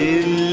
إلا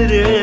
ederim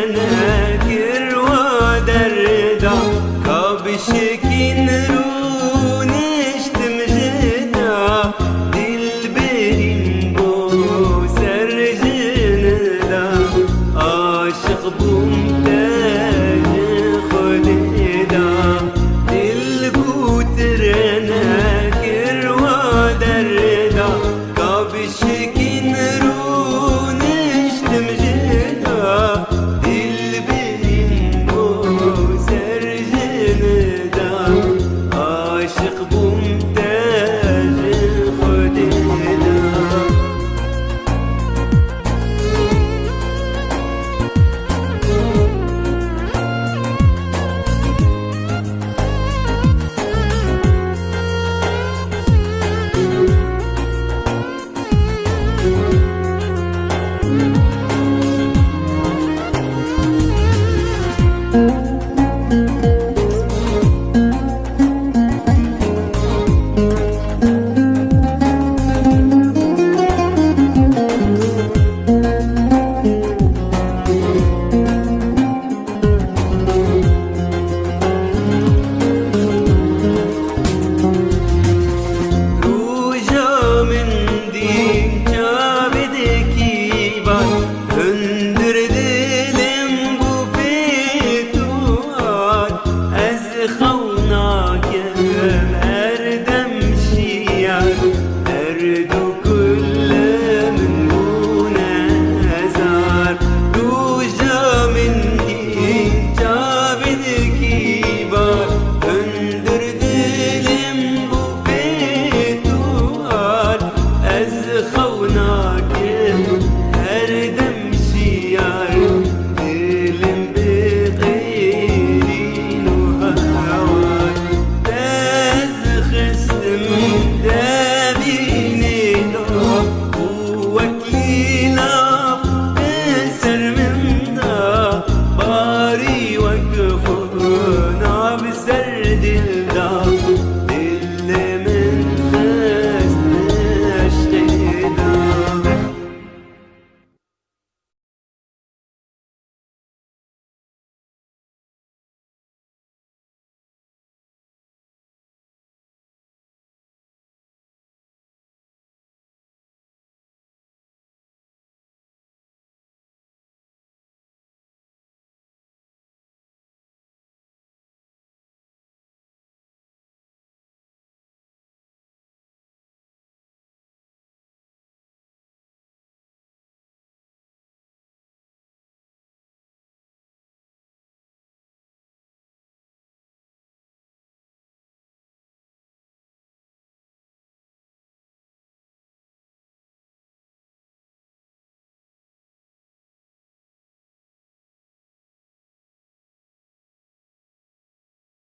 Oh.